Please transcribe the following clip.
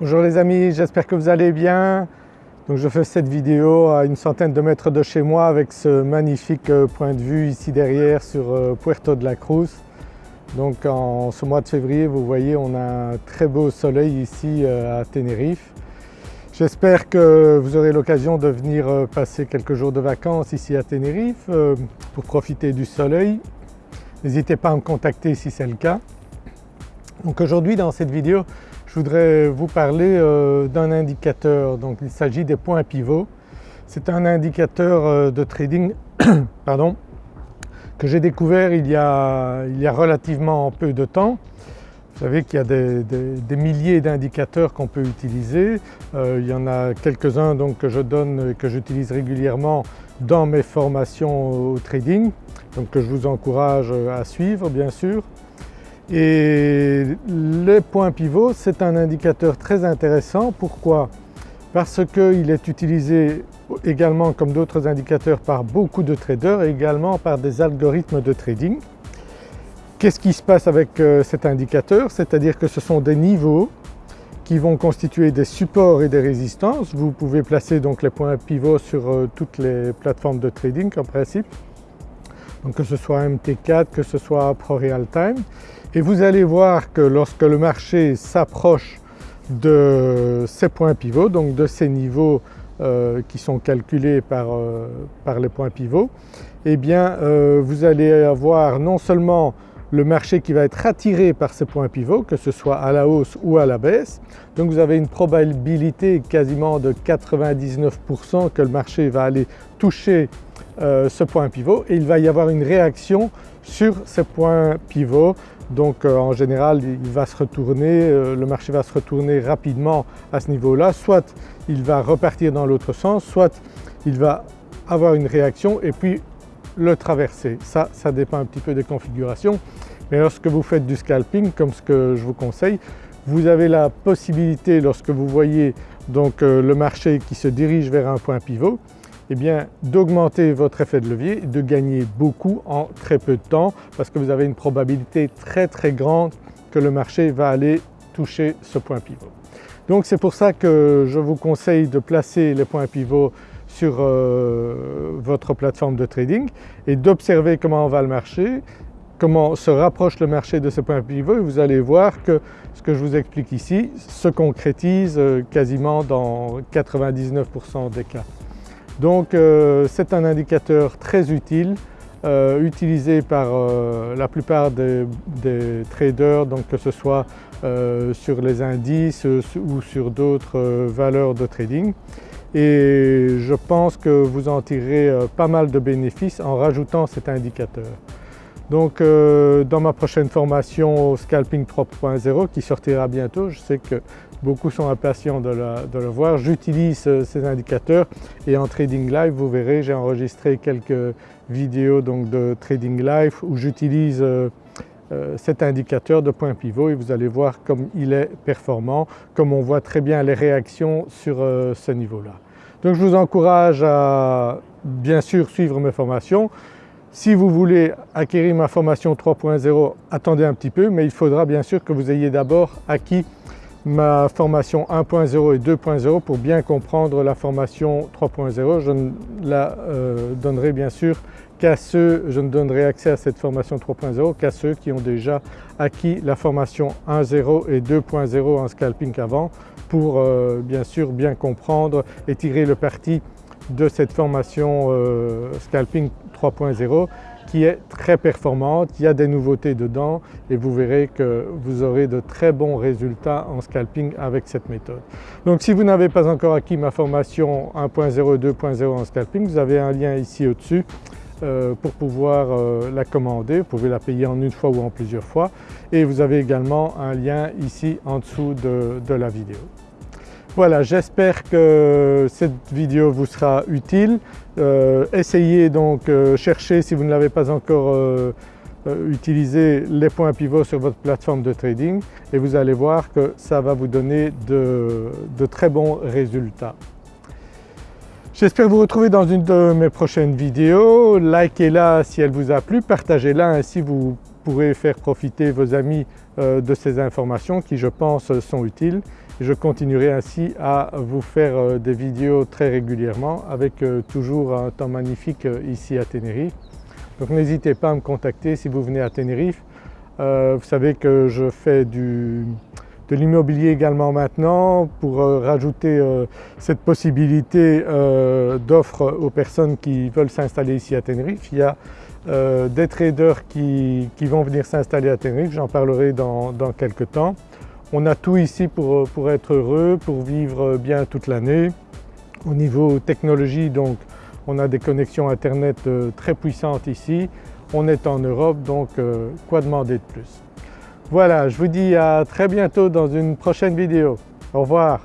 Bonjour les amis, j'espère que vous allez bien. Donc je fais cette vidéo à une centaine de mètres de chez moi avec ce magnifique euh, point de vue ici derrière sur euh, Puerto de la Cruz. Donc en ce mois de février vous voyez on a un très beau soleil ici euh, à Tenerife. J'espère que vous aurez l'occasion de venir passer quelques jours de vacances ici à Tenerife pour profiter du soleil. N'hésitez pas à me contacter si c'est le cas. Donc aujourd'hui dans cette vidéo je voudrais vous parler euh, d'un indicateur, donc il s'agit des points pivots. C'est un indicateur euh, de trading pardon, que j'ai découvert il y, a, relativement peu de temps. Vous savez qu'il y a des, milliers d'indicateurs qu'on peut utiliser. Euh, il y en a quelques-uns que je donne et que j'utilise régulièrement dans mes formations au trading, donc que je vous encourage à suivre bien sûr. Et le point pivot c'est un indicateur très intéressant. Pourquoi? Parce qu'il est utilisé également comme d'autres indicateurs par beaucoup de traders et également par des algorithmes de trading. Qu'est-ce qui se passe avec euh, cet indicateur? C'est-à-dire que ce sont des niveaux qui vont constituer des supports et des résistances. Vous pouvez placer donc les points pivots sur euh, toutes les plateformes de trading en principe, donc que ce soit MT4, que ce soit ProRealTime et vous allez voir que lorsque le marché s'approche de ces points pivots, donc de ces niveaux euh, qui sont calculés par, euh, par, les points pivots, eh bien euh, vous allez avoir non seulement le marché qui va être attiré par ces points pivots, que ce soit à la hausse ou à la baisse. Donc vous avez une probabilité quasiment de 99% que le marché va aller toucher ce point pivot. Et il va y avoir une réaction sur ces points pivots donc euh, en général il va se retourner, euh, le marché va se retourner rapidement à ce niveau-là, soit il va repartir dans l'autre sens, soit il va avoir une réaction et puis le traverser. Ça, ça dépend un petit peu des configurations. Mais lorsque vous faites du scalping comme ce que je vous conseille, vous avez la possibilité lorsque vous voyez donc euh, le marché qui se dirige vers un point pivot, eh bien d'augmenter votre effet de levier de gagner beaucoup en très peu de temps parce que vous avez une probabilité très très grande que le marché va aller toucher ce point pivot. Donc c'est pour ça que je vous conseille de placer les points pivots sur euh, votre plateforme de trading et d'observer comment va le marché, comment se rapproche le marché de ce point pivot et vous allez voir que ce que je vous explique ici se concrétise euh, quasiment dans 99% des cas. Donc euh, c'est un indicateur très utile, euh, utilisé par euh, la plupart des, traders, donc que ce soit sur les indices ou sur d'autres valeurs de trading. Et je pense que vous en tirerez pas mal de bénéfices en rajoutant cet indicateur. Donc dans ma prochaine formation Scalping 3.0 qui sortira bientôt, je sais que beaucoup sont impatients de, le voir. J'utilise euh, ces indicateurs et en Trading Live vous verrez j'ai enregistré quelques vidéos donc de Trading Live où j'utilise euh, euh, cet indicateur de point pivot et vous allez voir comme il est performant, comme on voit très bien les réactions sur ce niveau-là. Donc je vous encourage à bien sûr suivre mes formations. Si vous voulez acquérir ma formation 3.0, attendez un petit peu mais il faudra bien sûr que vous ayez d'abord acquis ma formation 1.0 et 2.0 pour bien comprendre la formation 3.0. Je ne la euh, donnerai bien sûr qu'à ceux, je ne donnerai accès à cette formation 3.0 qu'à ceux qui ont déjà acquis la formation 1.0 et 2.0 en scalping avant pour euh, bien sûr bien comprendre et tirer le parti de cette formation euh, scalping 3.0 qui est très performante, il y a des nouveautés dedans et vous verrez que vous aurez de très bons résultats en scalping avec cette méthode. Donc si vous n'avez pas encore acquis ma formation 1.0 et 2.0 en scalping, vous avez un lien ici au-dessus euh, pour pouvoir euh, la commander. Vous pouvez la payer en une fois ou en plusieurs fois et vous avez également un lien ici en dessous de la vidéo. Voilà, j'espère que cette vidéo vous sera utile. Euh, essayez donc, euh, chercher si vous ne l'avez pas encore euh, utilisé les points pivots sur votre plateforme de trading et vous allez voir que ça va vous donner de, de très bons résultats. J'espère vous retrouver dans une de mes prochaines vidéos. Likez-la si elle vous a plu, partagez-la ainsi vous pourrez faire profiter vos amis de ces informations qui je pense sont utiles je continuerai ainsi à vous faire des vidéos très régulièrement avec toujours un temps magnifique ici à Tenerife. Donc n'hésitez pas à me contacter si vous venez à Tenerife. vous savez que je fais du, de l'immobilier également maintenant pour euh, rajouter euh, cette possibilité euh, d'offre aux personnes qui veulent s'installer ici à Tenerife. Il y a des traders qui, vont venir s'installer à Tenerife, j'en parlerai dans, quelques temps. On a tout ici pour, pour être heureux, pour vivre bien toute l'année. Au niveau technologie donc on a des connexions internet très puissantes ici. On est en Europe donc quoi demander de plus? Voilà, je vous dis à très bientôt dans une prochaine vidéo. Au revoir.